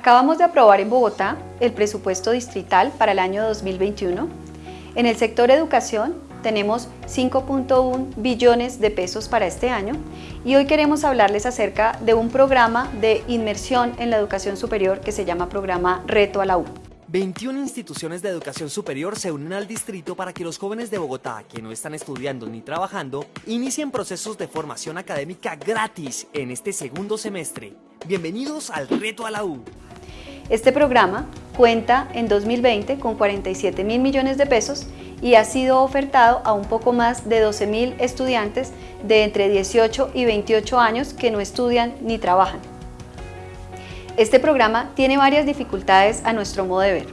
Acabamos de aprobar en Bogotá el presupuesto distrital para el año 2021. En el sector educación tenemos 5.1 billones de pesos para este año y hoy queremos hablarles acerca de un programa de inmersión en la educación superior que se llama programa Reto a la U. 21 instituciones de educación superior se unen al distrito para que los jóvenes de Bogotá que no están estudiando ni trabajando inicien procesos de formación académica gratis en este segundo semestre. Bienvenidos al Reto a la U. Este programa cuenta en 2020 con 47 mil millones de pesos y ha sido ofertado a un poco más de 12 mil estudiantes de entre 18 y 28 años que no estudian ni trabajan. Este programa tiene varias dificultades a nuestro modo de ver.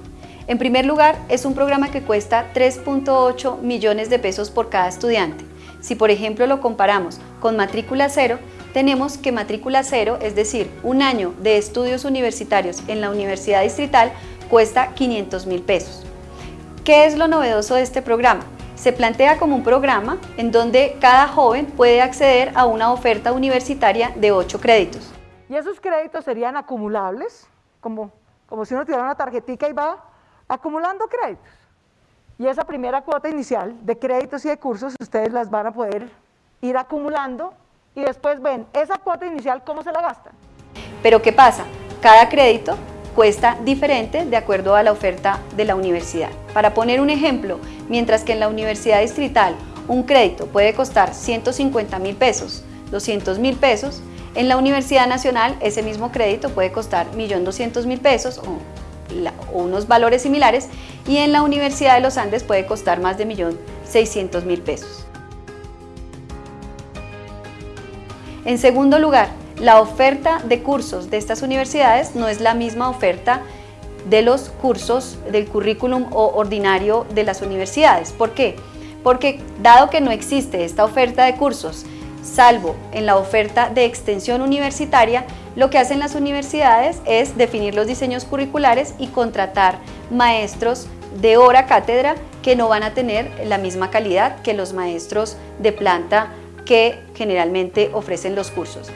En primer lugar, es un programa que cuesta 3.8 millones de pesos por cada estudiante. Si por ejemplo lo comparamos con matrícula cero, tenemos que matrícula cero, es decir, un año de estudios universitarios en la Universidad Distrital, cuesta 500 mil pesos. ¿Qué es lo novedoso de este programa? Se plantea como un programa en donde cada joven puede acceder a una oferta universitaria de 8 créditos. Y esos créditos serían acumulables, como, como si uno tuviera una tarjetita y va acumulando créditos. Y esa primera cuota inicial de créditos y de cursos ustedes las van a poder ir acumulando y después ven esa cuota inicial cómo se la gastan. Pero ¿qué pasa? Cada crédito cuesta diferente de acuerdo a la oferta de la universidad. Para poner un ejemplo, mientras que en la Universidad Distrital un crédito puede costar 150 mil pesos, 200 mil pesos, en la Universidad Nacional ese mismo crédito puede costar 1.200.000 pesos o, o, unos valores similares y en la Universidad de los Andes puede costar más de 1.600.000 pesos. En segundo lugar, la oferta de cursos de estas universidades no es la misma oferta de los cursos del currículum ordinario de las universidades. ¿Por qué? Porque dado que no existe esta oferta de cursos, salvo en la oferta de extensión universitaria, lo que hacen las universidades es definir los diseños curriculares y contratar maestros de hora cátedra que no van a tener la misma calidad que los maestros de planta que generalmente ofrecen los cursos.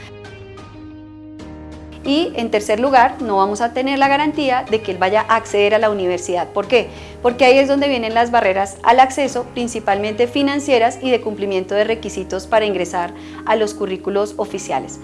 Y en tercer lugar, no vamos a tener la garantía de que él vaya a acceder a la universidad. ¿Por qué? Porque ahí es donde vienen las barreras al acceso, principalmente financieras y de cumplimiento de requisitos para ingresar a los currículos oficiales.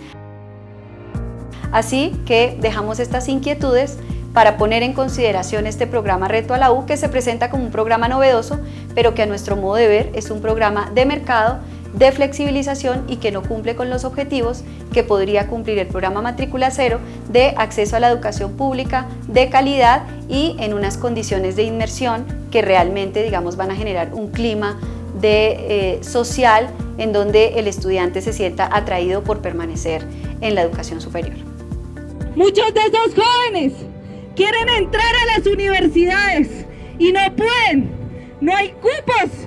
Así que dejamos estas inquietudes para poner en consideración este programa Reto a la U que se presenta como un programa novedoso, pero que a nuestro modo de ver es un programa de mercado de flexibilización y que no cumple con los objetivos que podría cumplir el programa Matrícula Cero de acceso a la educación pública de calidad y en unas condiciones de inmersión que realmente digamos, van a generar un clima de, eh, social en donde el estudiante se sienta atraído por permanecer en la educación superior. Muchos de esos jóvenes quieren entrar a las universidades y no pueden, no hay cupos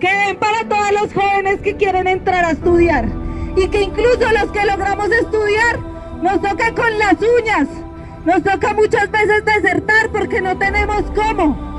que para todos los jóvenes que quieren entrar a estudiar y que incluso los que logramos estudiar nos toca con las uñas, nos toca muchas veces desertar porque no tenemos cómo.